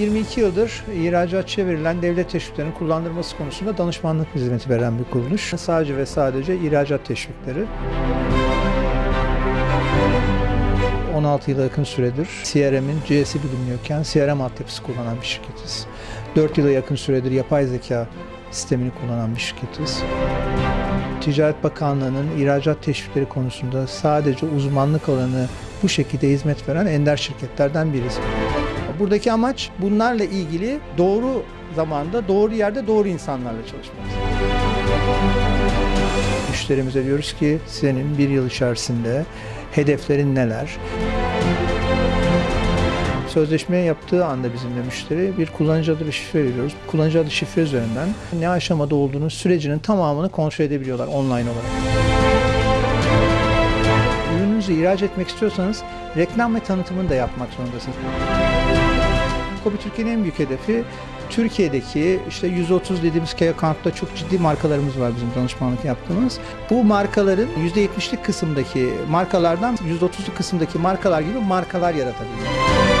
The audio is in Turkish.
22 yıldır ihracatçıya verilen devlet teşviklerinin kullandırılması konusunda danışmanlık hizmeti veren bir kuruluş. Sadece ve sadece ihracat teşvikleri. 16 yıla yakın süredir CRM'in C'si bilinmiyorken CRM altyapısı kullanan bir şirketiz. 4 yıla yakın süredir yapay zeka sistemini kullanan bir şirketiz. Ticaret Bakanlığı'nın ihracat teşvikleri konusunda sadece uzmanlık alanı bu şekilde hizmet veren ender şirketlerden biriz. Buradaki amaç bunlarla ilgili doğru zamanda, doğru yerde, doğru insanlarla çalışmak. Müşterimize diyoruz ki senin bir yıl içerisinde hedeflerin neler? Sözleşme yaptığı anda bizimle müşteri bir kullanıcı adı ve şifre veriyoruz. Kullanıcı adı şifre üzerinden ne aşamada olduğunu sürecinin tamamını kontrol edebiliyorlar online olarak. Ürününüzü ihraç etmek istiyorsanız reklam ve tanıtımını da yapmak zorundasınız. Kobi Türkiye'nin en büyük hedefi Türkiye'deki işte 130 dediğimiz key account'ta çok ciddi markalarımız var bizim danışmanlık yaptığımız. Bu markaların %70'lik kısımdaki markalardan %30'luk kısımdaki markalar gibi markalar yaratabilmek.